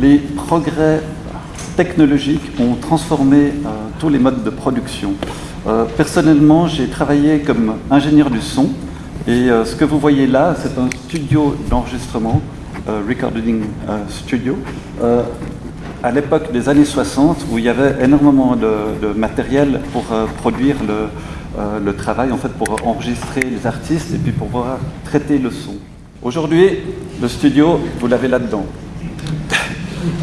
les progrès technologiques ont transformé euh, tous les modes de production. Euh, personnellement, j'ai travaillé comme ingénieur du son et euh, ce que vous voyez là, c'est un studio d'enregistrement, Recording Studio, à l'époque des années 60 où il y avait énormément de, matériel pour produire le, travail, en fait pour enregistrer les artistes et puis pour pouvoir traiter le son. Aujourd'hui, le studio, vous l'avez là-dedans.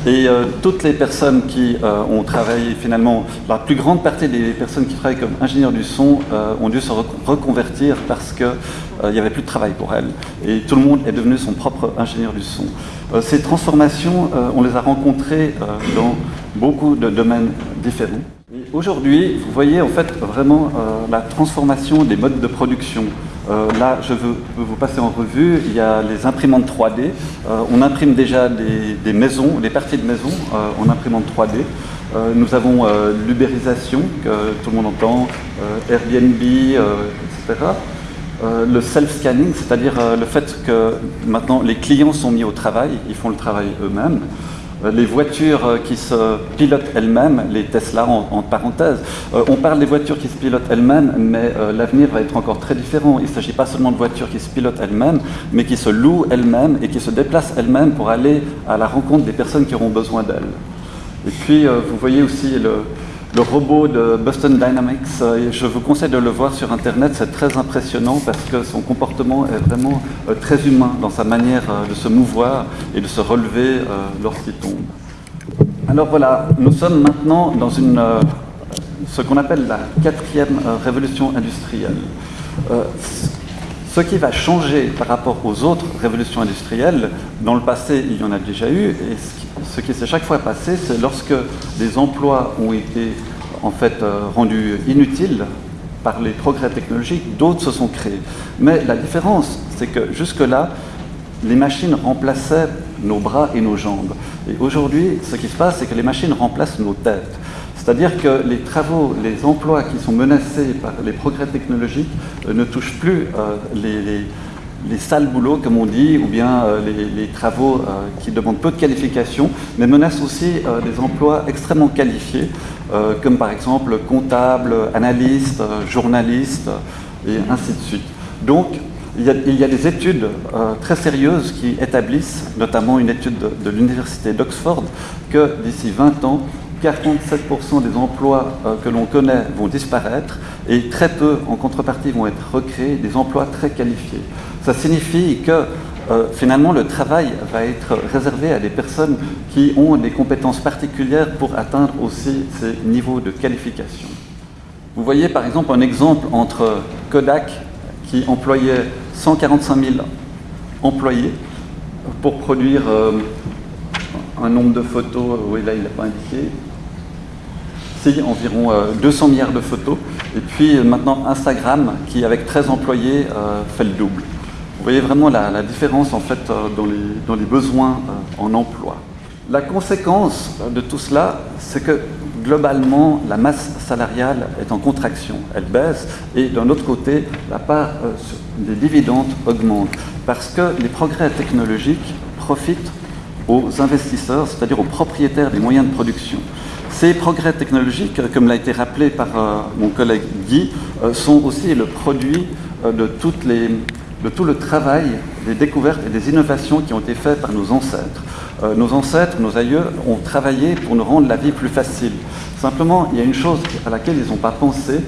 Et euh, toutes les personnes qui euh, ont travaillé, finalement, la plus grande partie des personnes qui travaillent comme ingénieurs du son euh, ont dû se reconvertir parce qu'il n'y avait plus de travail pour elles. Et tout le monde est devenu son propre ingénieur du son. ces transformations, on les a rencontrées dans beaucoup de domaines différents. Aujourd'hui, vous voyez en fait vraiment la transformation des modes de production. Euh, là, je veux, vous passer en revue, il y a les imprimantes 3D. Euh, on imprime déjà des, maisons, des parties de maisons euh, en imprimante 3D. nous avons l'ubérisation, que tout le monde entend, Airbnb, etc. le self-scanning, c'est-à-dire le fait que maintenant les clients sont mis au travail, ils font le travail eux-mêmes. Euh, les voitures euh, qui se pilotent elles-mêmes, les Tesla en, parenthèse. Euh, on parle des voitures qui se pilotent elles-mêmes, mais l'avenir va être encore très différent. Il ne s'agit pas seulement de voitures qui se pilotent elles-mêmes, mais qui se louent elles-mêmes et qui se déplacent elles-mêmes pour aller à la rencontre des personnes qui auront besoin d'elles. Et puis, vous voyez aussi le, le robot de Boston Dynamics. Euh, je vous conseille de le voir sur Internet, c'est très impressionnant parce que son comportement est vraiment euh, très humain dans sa manière euh, de se mouvoir et de se relever lorsqu'il tombe. Alors voilà, nous sommes maintenant dans une, ce qu'on appelle la quatrième révolution industrielle. Ce qui va changer par rapport aux autres révolutions industrielles, dans le passé il y en a déjà eu, et ce qui s'est chaque fois passé, c'est lorsque des emplois ont été en fait euh, rendus inutiles par les progrès technologiques, d'autres se sont créés. Mais la différence, c'est que jusque-là, les machines remplaçaient nos bras et nos jambes. Et aujourd'hui, ce qui se passe, c'est que les machines remplacent nos têtes. C'est-à-dire que les travaux, les emplois qui sont menacés par les progrès technologiques euh, ne touchent plus euh, les, sales boulots, comme on dit, ou bien euh, les, travaux qui demandent peu de qualification, mais menacent aussi des emplois extrêmement qualifiés, comme par exemple comptable, analyste, journaliste, et ainsi de suite. Donc, il y, a, des études très sérieuses qui établissent, notamment une étude de l'Université d'Oxford, que d'ici 20 ans, 47% des emplois euh, que l'on connaît vont disparaître et très peu, en contrepartie, vont être recréés des emplois très qualifiés. Ça signifie que euh, finalement le travail va être réservé à des personnes qui ont des compétences particulières pour atteindre aussi ces niveaux de qualification. Vous voyez par exemple un exemple entre Kodak qui employait 145 000 employés pour produire euh, un nombre de photos, oui là il n'a pas indiqué, environ 200 euh, milliards de photos. Et puis euh, maintenant Instagram, qui avec 13 employés euh, fait le double. Vous voyez vraiment la, différence en fait dans les, dans les besoins en emploi. La conséquence de tout cela, c'est que globalement, la masse salariale est en contraction, elle baisse, et d'un autre côté, la part des dividendes augmente, parce que les progrès technologiques profitent aux investisseurs, c'est-à-dire aux propriétaires des moyens de production. Ces progrès technologiques, comme l'a été rappelé par euh, mon collègue Guy, euh, sont aussi le produit euh, de, de, tout le travail, des découvertes et des innovations qui ont été faites par nos ancêtres. nos ancêtres, nos aïeux, ont travaillé pour nous rendre la vie plus facile. Simplement, il y a une chose à laquelle ils n'ont pas pensé,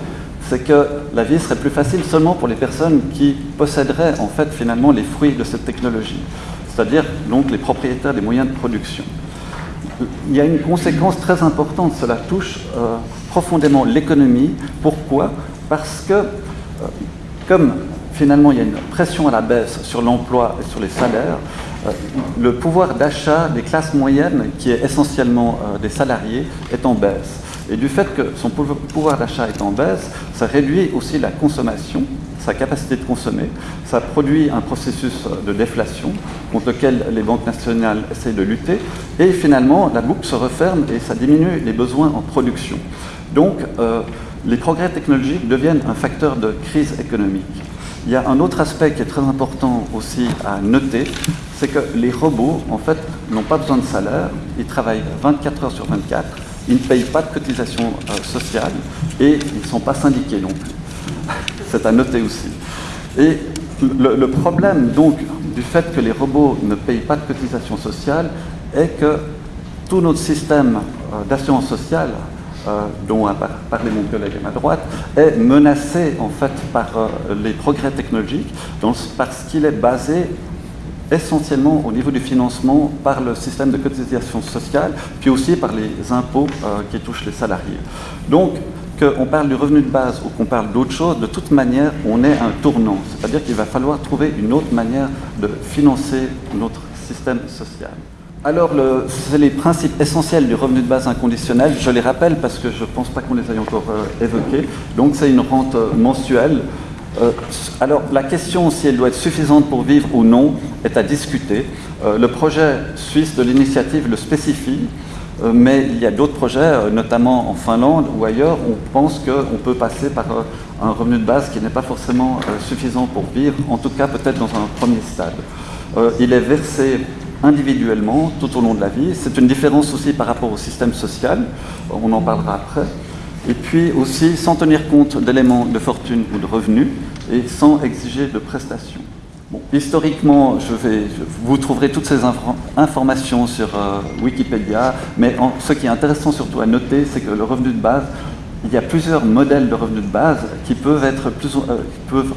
c'est que la vie serait plus facile seulement pour les personnes qui posséderaient en fait finalement les fruits de cette technologie, c'est-à-dire donc les propriétaires des moyens de production il y a une conséquence très importante, cela touche euh, profondément l'économie. Pourquoi? Parce que, euh, comme finalement il y a une pression à la baisse sur l'emploi et sur les salaires, euh, le pouvoir d'achat des classes moyennes, qui est essentiellement des salariés, est en baisse. Et du fait que son pouvoir d'achat est en baisse, ça réduit aussi la consommation, sa capacité de consommer. Ça produit un processus de déflation contre lequel les banques nationales essayent de lutter. Et finalement, la boucle se referme et ça diminue les besoins en production. Donc, euh, les progrès technologiques deviennent un facteur de crise économique. Il y a un autre aspect qui est très important aussi à noter, c'est que les robots, en fait, n'ont pas besoin de salaire, ils travaillent 24 heures sur 24, ils ne payent pas de cotisation euh, sociale et ils ne sont pas syndiqués non plus. C'est à noter aussi. Et le, problème, donc, du fait que les robots ne payent pas de cotisation sociale est que tout notre système euh, d'assurance sociale, euh, dont a parlé mon collègue à ma droite, est menacé en fait par les progrès technologiques parce qu'il est basé essentiellement au niveau du financement par le système de cotisation sociale, puis aussi par les impôts euh, qui touchent les salariés. Donc, qu'on parle du revenu de base ou qu'on parle d'autre chose, de toute manière, on est un tournant. C'est-à-dire qu'il va falloir trouver une autre manière de financer notre système social. Alors, c'est les principes essentiels du revenu de base inconditionnel. Je les rappelle parce que je ne pense pas qu'on les ait encore euh, évoqués. Donc, c'est une rente euh, mensuelle euh, alors la question si elle doit être suffisante pour vivre ou non est à discuter. Le projet suisse de l'initiative le spécifie, mais il y a d'autres projets, notamment en Finlande ou ailleurs, où on pense qu'on peut passer par un revenu de base qui n'est pas forcément suffisant pour vivre, en tout cas peut-être dans un premier stade. il est versé individuellement tout au long de la vie. C'est une différence aussi par rapport au système social, on en parlera après et puis aussi sans tenir compte d'éléments de fortune ou de revenus et sans exiger de prestations. Historiquement, vous trouverez toutes ces informations sur euh, Wikipédia, mais ce qui est intéressant surtout à noter, c'est que le revenu de base, il y a plusieurs modèles de revenu de base qui peuvent être plus, euh, peuvent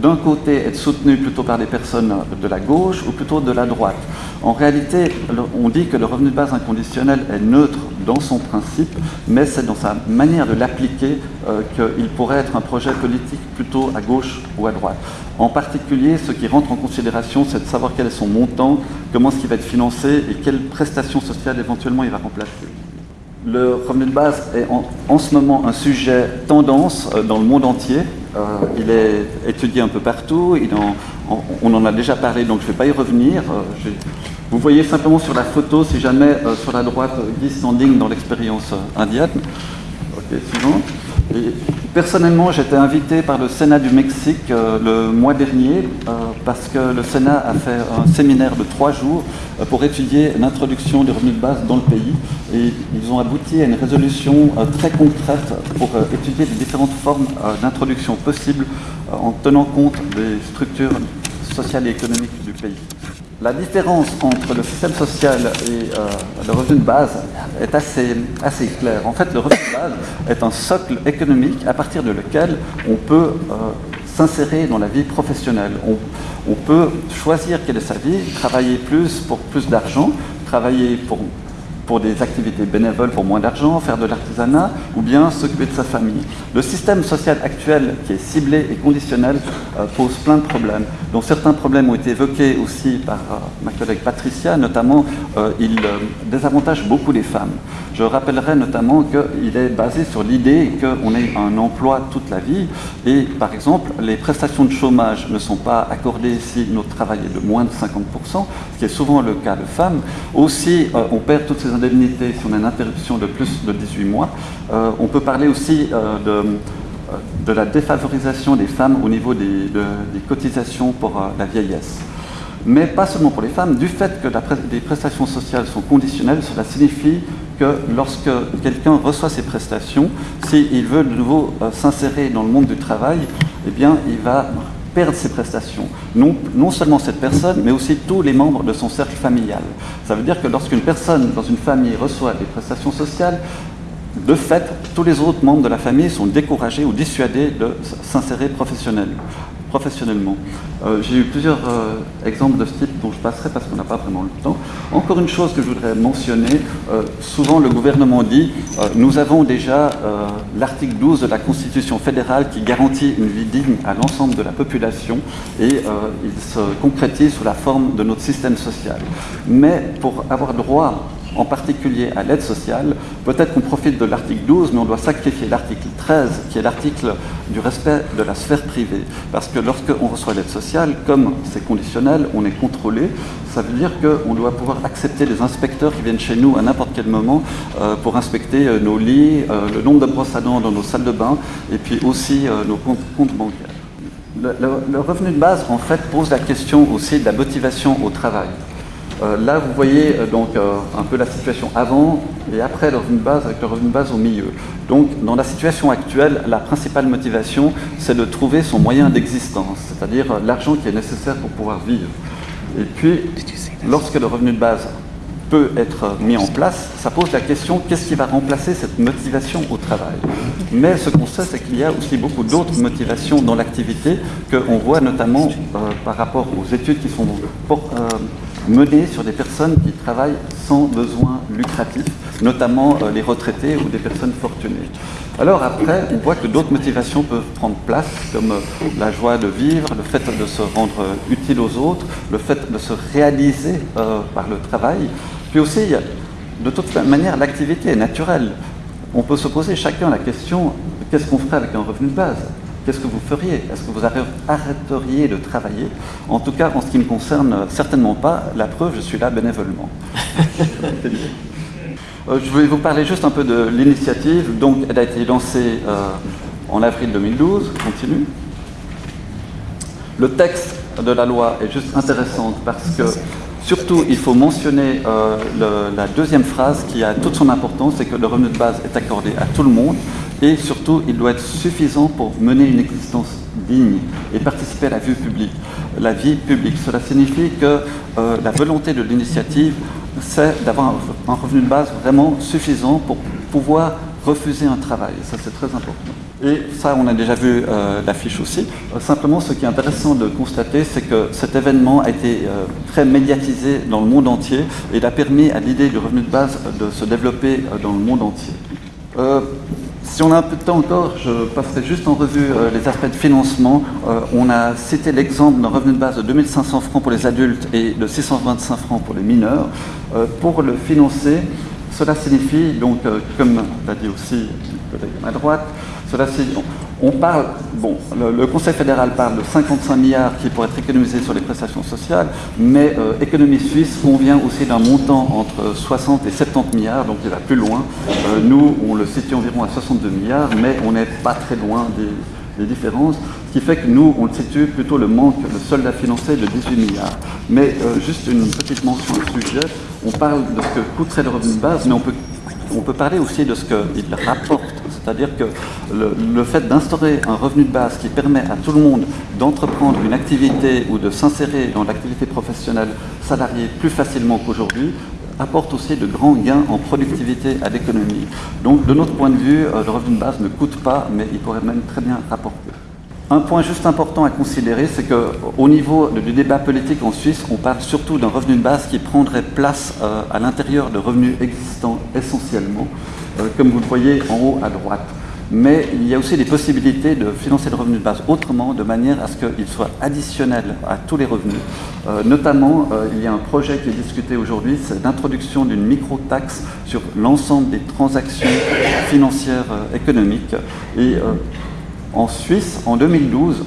d'un côté être soutenu plutôt par des personnes de la gauche ou plutôt de la droite. En réalité, on dit que le revenu de base inconditionnel est neutre dans son principe, mais c'est dans sa manière de l'appliquer euh, qu'il pourrait être un projet politique plutôt à gauche ou à droite. En particulier, ce qui rentre en considération, c'est de savoir quel est son montant, comment est-ce qu'il va être financé et quelles prestations sociales éventuellement il va remplacer. Le revenu de base est en, ce moment un sujet tendance euh, dans le monde entier. Euh, il est étudié un peu partout, on en a déjà parlé, donc je ne vais pas y revenir. Euh, vous voyez simplement sur la photo, si jamais, sur la droite, Guy Standing dans l'expérience indienne. Ok, Personnellement, j'étais invité par le Sénat du Mexique euh, le mois dernier euh, parce que le Sénat a fait un séminaire de trois jours euh, pour étudier l'introduction du revenu de base dans le pays et ils ont abouti à une résolution très concrète pour étudier les différentes formes d'introduction possibles en tenant compte des structures sociales et économiques du pays. La différence entre le système social et euh, le revenu de base est assez, claire. En fait, le revenu de base est un socle économique à partir de lequel on peut euh, s'insérer dans la vie professionnelle. On, on peut choisir quelle est sa vie, travailler plus pour plus d'argent, travailler pour pour des activités bénévoles pour moins d'argent, faire de l'artisanat ou bien s'occuper de sa famille. Le système social actuel qui est ciblé et conditionnel euh, pose plein de problèmes, dont certains problèmes ont été évoqués aussi par euh, ma collègue Patricia, notamment euh, il désavantage beaucoup les femmes. Je rappellerai notamment qu'il est basé sur l'idée qu'on ait un emploi toute la vie et par exemple les prestations de chômage ne sont pas accordées si notre travail est de moins de 50%, ce qui est souvent le cas de femmes. Aussi, on perd toutes ces indemnité si on a une interruption de plus de 18 mois. Euh, on peut parler aussi euh, de, euh, de, la défavorisation des femmes au niveau des, des cotisations pour la vieillesse. Mais pas seulement pour les femmes, du fait que les prestations sociales sont conditionnelles, cela signifie que lorsque quelqu'un reçoit ces prestations, s'il veut de nouveau s'insérer dans le monde du travail, eh bien, il va perdre ses prestations. Non, seulement cette personne, mais aussi tous les membres de son cercle familial. Ça veut dire que lorsqu'une personne dans une famille reçoit des prestations sociales, de fait, tous les autres membres de la famille sont découragés ou dissuadés de s'insérer professionnellement professionnellement. Euh, j'ai eu plusieurs euh, exemples de ce type dont je passerai parce qu'on n'a pas vraiment le temps. Encore une chose que je voudrais mentionner, euh, souvent le gouvernement dit nous avons déjà l'article 12 de la Constitution fédérale qui garantit une vie digne à l'ensemble de la population et il se concrétise sous la forme de notre système social. Mais pour avoir droit en particulier à l'aide sociale, peut-être qu'on profite de l'article 12, mais on doit sacrifier l'article 13, qui est l'article du respect de la sphère privée. Parce que lorsqu'on reçoit l'aide sociale, comme c'est conditionnel, on est contrôlé, ça veut dire qu'on doit pouvoir accepter les inspecteurs qui viennent chez nous à n'importe quel moment euh, pour inspecter euh, nos lits, euh, le nombre de brosses à dents dans nos salles de bain, et puis aussi nos comptes bancaires. le, revenu de base, en fait, pose la question aussi de la motivation au travail. Euh, là, vous voyez euh, donc euh, un peu la situation avant et après le revenu de base, avec le revenu de base au milieu. Donc, dans la situation actuelle, la principale motivation, c'est de trouver son moyen d'existence, c'est-à-dire l'argent qui est nécessaire pour pouvoir vivre. Et puis, lorsque le revenu de base peut être mis en place, ça pose la question qu'est-ce qui va remplacer cette motivation au travail? Mais ce qu'on sait, c'est qu'il y a aussi beaucoup d'autres motivations dans l'activité qu'on voit notamment euh, par rapport aux études qui sont euh, menées sur des personnes qui travaillent sans besoin lucratif, notamment euh, les retraités ou des personnes fortunées. Alors après, on voit que d'autres motivations peuvent prendre place, comme la joie de vivre, le fait de se rendre utile aux autres, le fait de se réaliser par le travail, puis aussi, de toute manière, l'activité est naturelle. On peut se poser chacun la question, qu'est-ce qu'on ferait avec un revenu de base? Qu'est-ce que vous feriez? Est-ce que vous arrêteriez de travailler? En tout cas, en ce qui me concerne, certainement pas. La preuve, je suis là bénévolement. Euh, je vais vous parler juste un peu de l'initiative. Donc, elle a été lancée euh, en avril 2012. Continue. Le texte de la loi est juste intéressant parce que Surtout, il faut mentionner euh, la deuxième phrase qui a toute son importance, c'est que le revenu de base est accordé à tout le monde et surtout, il doit être suffisant pour mener une existence digne et participer à la vie publique. Cela signifie que euh, la volonté de l'initiative, c'est d'avoir un revenu de base vraiment suffisant pour pouvoir refuser un travail. Ça, c'est très important. Et ça, on a déjà vu euh, l'affiche aussi. Euh, simplement, ce qui est intéressant de constater, c'est que cet événement a été euh, très médiatisé dans le monde entier et il a permis à l'idée du revenu de base de se développer dans le monde entier. si on a un peu de temps encore, je passerai juste en revue les aspects de financement. on a cité l'exemple d'un revenu de base de 2500 francs pour les adultes et de 625 francs pour les mineurs. pour le financer, cela signifie, donc, comme l'a dit aussi le à ma droite, cela on parle, bon, le, Conseil fédéral parle de 55 milliards qui pourraient être économisés sur les prestations sociales, mais euh, Économie Suisse convient aussi d'un montant entre 60 et 70 milliards, donc il va plus loin. Euh, nous, on le situe environ à 62 milliards, mais on n'est pas très loin des, différences, ce qui fait que nous, on le situe plutôt le manque, le solde à financer de 18 milliards. Mais euh, juste une petite mention au sujet, on parle de ce que coûterait le revenu de base, mais on peut, on peut parler aussi de ce qu'il rapporte c'est-à-dire que le, fait d'instaurer un revenu de base qui permet à tout le monde d'entreprendre une activité ou de s'insérer dans l'activité professionnelle salariée plus facilement qu'aujourd'hui apporte aussi de grands gains en productivité à l'économie. Donc de notre point de vue, euh, le revenu de base ne coûte pas, mais il pourrait même très bien rapporter. Un point juste important à considérer, c'est qu'au niveau du débat politique en Suisse, on parle surtout d'un revenu de base qui prendrait place euh, à l'intérieur de revenus existants essentiellement, euh, comme vous le voyez en haut à droite. Mais il y a aussi des possibilités de financer le revenu de base autrement, de manière à ce qu'il soit additionnel à tous les revenus. Euh, notamment, il y a un projet qui est discuté aujourd'hui, c'est l'introduction d'une micro-taxe sur l'ensemble des transactions financières économiques. Et en Suisse, en 2012,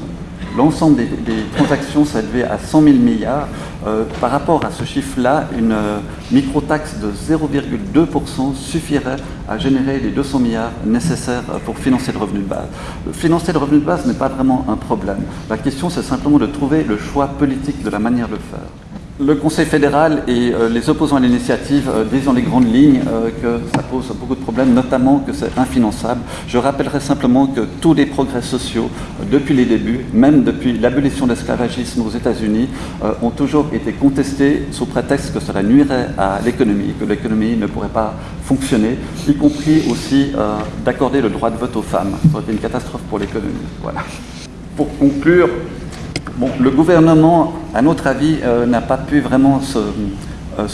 l'ensemble des, transactions s'élevait à 100 000 milliards. Euh, par rapport à ce chiffre-là, une euh, micro-taxe de 0,2% suffirait à générer les 200 milliards nécessaires euh, pour financer le revenu de base. Financer le revenu de base n'est pas vraiment un problème. La question, c'est simplement de trouver le choix politique de la manière de le faire. Le Conseil fédéral et euh, les opposants à l'initiative euh, disent dans les grandes lignes euh, que ça pose beaucoup de problèmes, notamment que c'est infinançable. Je rappellerai simplement que tous les progrès sociaux, depuis les débuts, même depuis l'abolition de l'esclavagisme aux États-Unis, ont toujours été contestés sous prétexte que cela nuirait à l'économie, que l'économie ne pourrait pas fonctionner, y compris aussi d'accorder le droit de vote aux femmes. Ça aurait été une catastrophe pour l'économie. Voilà. Pour conclure, Le gouvernement, à notre avis, euh, n'a pas pu vraiment euh,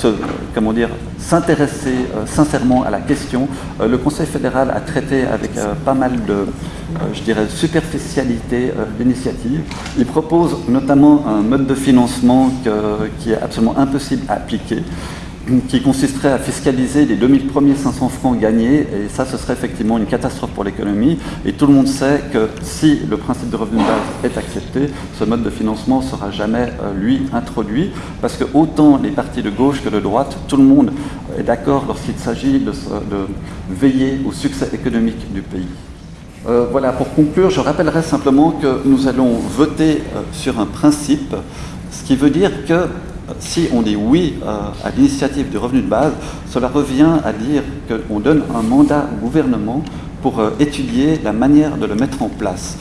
s'intéresser euh, sincèrement à la question. le Conseil fédéral a traité avec pas mal de, je dirais, superficialité l'initiative. Il propose notamment un mode de financement qui est absolument impossible à appliquer qui consisterait à fiscaliser les 2000 premiers 500 francs gagnés, et ça, ce serait effectivement une catastrophe pour l'économie. Et tout le monde sait que si le principe de revenu de base est accepté, ce mode de financement ne sera jamais, euh, lui, introduit, parce que autant les partis de gauche que de droite, tout le monde est d'accord lorsqu'il s'agit de, veiller au succès économique du pays. Euh, voilà, pour conclure, je rappellerai simplement que nous allons voter euh, sur un principe, ce qui veut dire que si on dit oui à l'initiative du revenu de base, cela revient à dire qu'on donne un mandat au gouvernement pour étudier la manière de le mettre en place.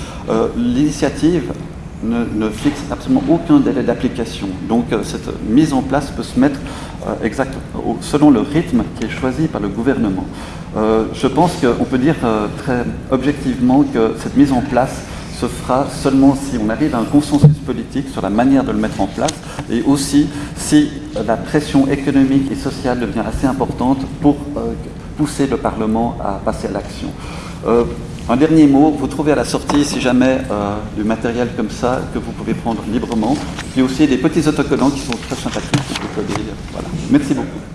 L'initiative ne, fixe absolument aucun délai d'application. Donc cette mise en place peut se mettre exact, selon le rythme qui est choisi par le gouvernement. Euh, je pense qu'on peut dire euh, très objectivement que cette mise en place se fera seulement si on arrive à un consensus politique sur la manière de le mettre en place et aussi si la pression économique et sociale devient assez importante pour euh, pousser le Parlement à passer à l'action. un dernier mot, vous trouvez à la sortie, si jamais, du matériel comme ça que vous pouvez prendre librement. Il y a aussi des petits autocollants qui sont très sympathiques. Voilà. Merci beaucoup.